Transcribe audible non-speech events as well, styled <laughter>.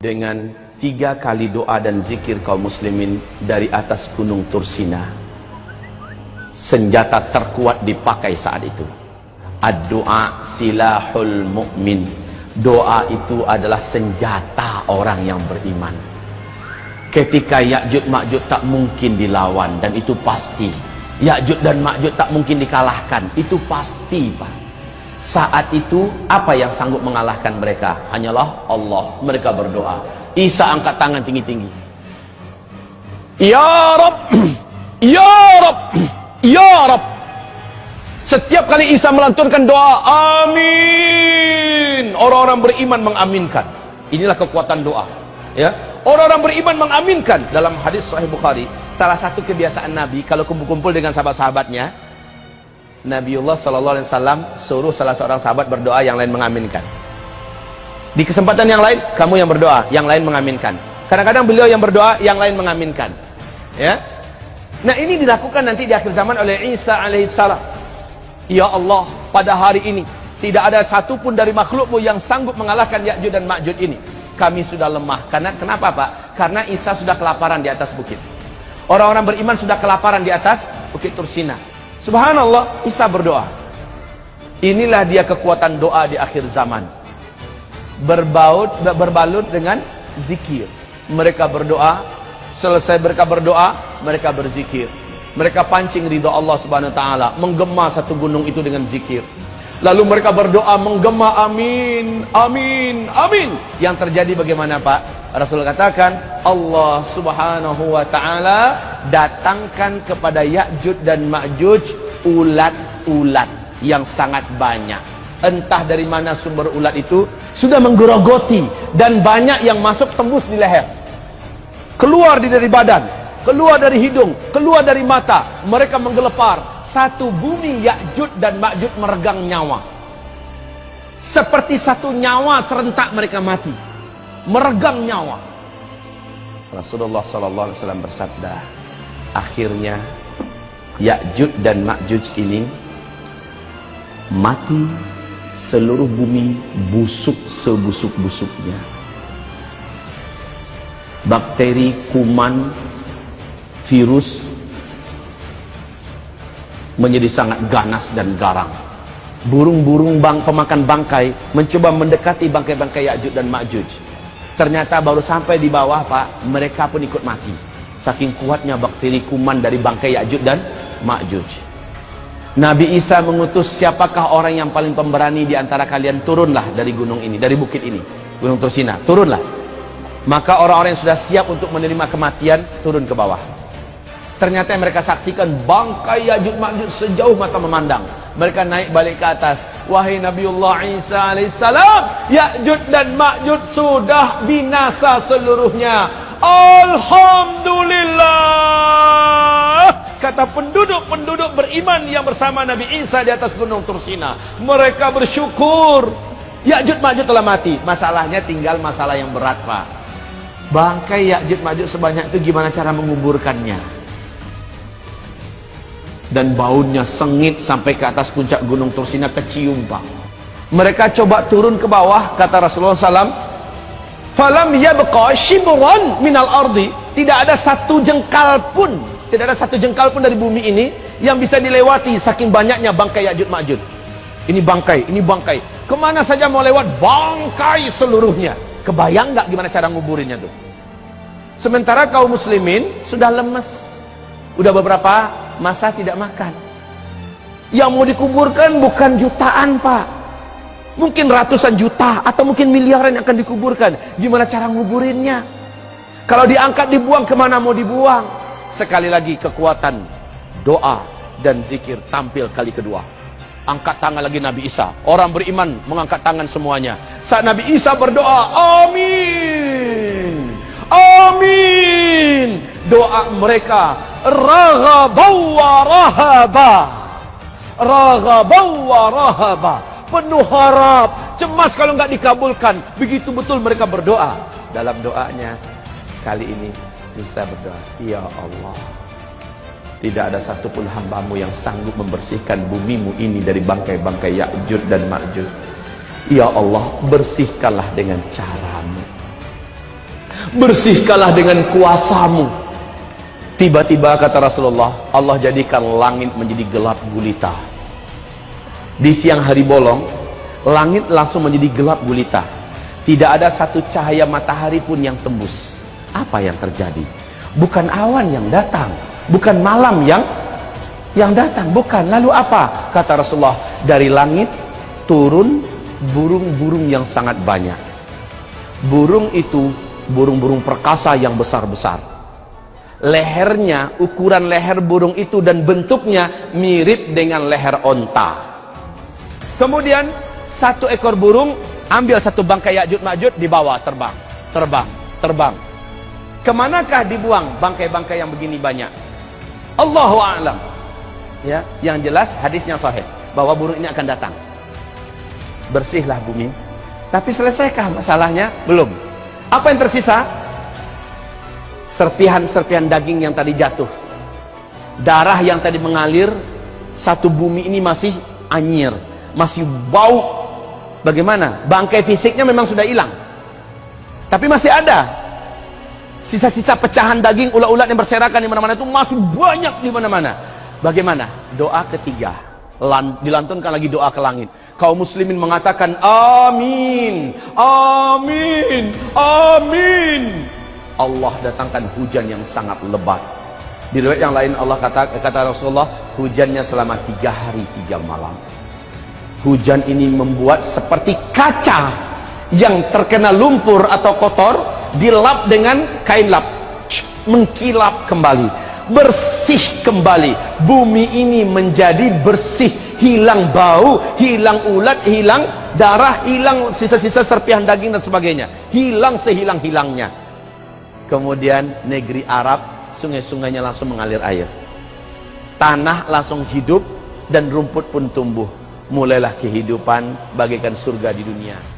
dengan tiga kali doa dan zikir kaum muslimin dari atas gunung Tursina. Senjata terkuat dipakai saat itu. Ad-doa silahul mu'min. Doa itu adalah senjata orang yang beriman. Ketika Ya'jud Ma'jud tak mungkin dilawan dan itu pasti. Ya'jud dan Ma'jud tak mungkin dikalahkan itu pasti Pak saat itu apa yang sanggup mengalahkan mereka? Hanyalah Allah. Mereka berdoa. Isa angkat tangan tinggi-tinggi. Ya Rab. <clears throat> Ya Rab. <clears throat> Ya Rab. Setiap kali Isa melantunkan doa, amin. Orang-orang beriman mengaminkan. Inilah kekuatan doa. Ya. Orang-orang beriman mengaminkan dalam hadis Sahih Bukhari. Salah satu kebiasaan Nabi kalau kumpul-kumpul dengan sahabat-sahabatnya, Nabiullah Sallallahu Alaihi Wasallam suruh salah seorang sahabat berdoa yang lain mengaminkan. Di kesempatan yang lain kamu yang berdoa, yang lain mengaminkan. Kadang-kadang beliau yang berdoa, yang lain mengaminkan. Ya. Nah ini dilakukan nanti di akhir zaman oleh Isa alaihissalam. Ya Allah, pada hari ini tidak ada satupun dari makhlukmu yang sanggup mengalahkan Ya'jud dan Ma'jud ini. Kami sudah lemah. Karena kenapa Pak? Karena Isa sudah kelaparan di atas bukit. Orang-orang beriman sudah kelaparan di atas bukit Tursina. Subhanallah, Isa berdoa. Inilah dia kekuatan doa di akhir zaman. Berbaut, berbalut dengan zikir. Mereka berdoa, selesai mereka berdoa, mereka berzikir. Mereka pancing ridha Allah Subhanahu wa taala, menggema satu gunung itu dengan zikir. Lalu mereka berdoa menggema amin, amin, amin. Yang terjadi bagaimana Pak? Rasul katakan Allah subhanahu wa ta'ala datangkan kepada Ya'jud dan Ma'juj ulat-ulat yang sangat banyak. Entah dari mana sumber ulat itu sudah menggerogoti dan banyak yang masuk tembus di leher. Keluar dari badan, keluar dari hidung, keluar dari mata. Mereka menggelepar satu bumi Ya'jud dan Ma'jud meregang nyawa. Seperti satu nyawa serentak mereka mati. Meregang nyawa. Rasulullah sallallahu alaihi wasallam bersabda, akhirnya Ya'jud dan Ma'jud ini mati seluruh bumi busuk sebusuk-busuknya. Bakteri, kuman, virus menjadi sangat ganas dan garang. Burung-burung bang pemakan bangkai mencoba mendekati bangkai-bangkai Ya'juj dan Ma'juj. Ternyata baru sampai di bawah, Pak, mereka pun ikut mati. Saking kuatnya bakteri kuman dari bangkai Ya'juj dan Ma'juj. Nabi Isa mengutus siapakah orang yang paling pemberani di antara kalian turunlah dari gunung ini, dari bukit ini, Gunung Tursina, turunlah. Maka orang-orang yang sudah siap untuk menerima kematian turun ke bawah. Ternyata yang mereka saksikan bangkai Ya'juj Ma'juj sejauh mata memandang. Mereka naik balik ke atas. Wahai Nabiullah Isa alaihissalam, Ya'juj dan Ma'juj sudah binasa seluruhnya. Alhamdulillah. Kata penduduk-penduduk beriman yang bersama Nabi Isa di atas gunung Tursina. Mereka bersyukur. Ya'juj Ma'juj telah mati. Masalahnya tinggal masalah yang berat, Pak. Bangkai Ya'juj Ma'juj sebanyak itu gimana cara menguburkannya? dan baunya sengit sampai ke atas puncak gunung Tursina kecium pak mereka coba turun ke bawah kata Rasulullah SAW falam yabqa shibran minal ardi. Tidak ada satu jengkal pun tidak ada satu jengkal pun dari bumi ini yang bisa dilewati saking banyaknya bangkai Ya'jud Ma'jud ini bangkai, ini bangkai. Ke mana saja mau lewat bangkai seluruhnya. Kebayang nggak gimana cara nguburinnya tuh? Sementara kaum muslimin sudah lemes. Udah beberapa masa tidak makan. Yang mau dikuburkan bukan jutaan pak mungkin ratusan juta atau mungkin miliaran yang akan dikuburkan. Gimana cara nguburinnya? Kalau diangkat dibuang ke mana mau dibuang? Sekali lagi kekuatan doa dan zikir tampil kali kedua. Angkat tangan lagi Nabi Isa. Orang beriman mengangkat tangan semuanya. Saat Nabi Isa berdoa amin! Amin! Doa mereka raghabau wa rahaba! Raghabau wa rahaba penuh harap. Cemas kalau nggak dikabulkan. Begitu betul mereka berdoa. Dalam doanya kali ini bisa berdoa ya Allah tidak ada satupun hambamu yang sanggup membersihkan bumimu ini dari bangkai-bangkai Ya'jud dan Ma'jud. Ya Allah bersihkanlah dengan caramu. Bersihkanlah dengan kuasamu. Tiba-tiba kata Rasulullah Allah jadikan langit menjadi gelap gulita di siang hari bolong langit langsung menjadi gelap gulita. Tidak ada satu cahaya matahari pun yang tembus. Apa yang terjadi? Bukan awan yang datang bukan malam yang yang datang. Bukan. Lalu apa? Kata Rasulullah dari langit turun burung-burung yang sangat banyak. Burung itu burung-burung perkasa yang besar-besar. Lehernya ukuran leher burung itu dan bentuknya mirip dengan leher onta kemudian satu ekor burung ambil satu bangkai Ya'jud Ma'jud dibawa terbang. Terbang terbang. Ke manakah dibuang bangkai-bangkai yang begini banyak? Allahu a'lam. Ya yang jelas hadisnya sahih bahwa burung ini akan datang. Bersihlah bumi. Tapi selesaikah masalahnya? Belum. Apa yang tersisa? Serpihan-serpihan daging yang tadi jatuh. Darah yang tadi mengalir satu bumi ini masih anyir masih bau. Bagaimana? Bangkai fisiknya memang sudah hilang. Tapi masih ada. Sisa-sisa pecahan daging ulat-ulat yang berserakan di mana-mana itu masih banyak di mana-mana. Bagaimana? Doa ketiga. Dilantunkan lagi doa ke langit. Kaum muslimin mengatakan amin. Amin. Amin. Allah datangkan hujan yang sangat lebat. Di riwayat yang lain Allah kata kata Rasulullah hujannya selama tiga hari tiga malam hujan ini membuat seperti kaca yang terkena lumpur atau kotor dilap dengan kain lap. Mengkilap kembali bersih kembali. Bumi ini menjadi bersih. Hilang bau hilang ulat hilang darah hilang sisa-sisa serpihan daging dan sebagainya. Hilang sehilang-hilangnya. Kemudian negeri Arab sungai-sungainya langsung mengalir air. Tanah langsung hidup dan rumput pun tumbuh mulailah kehidupan bagaikan surga di dunia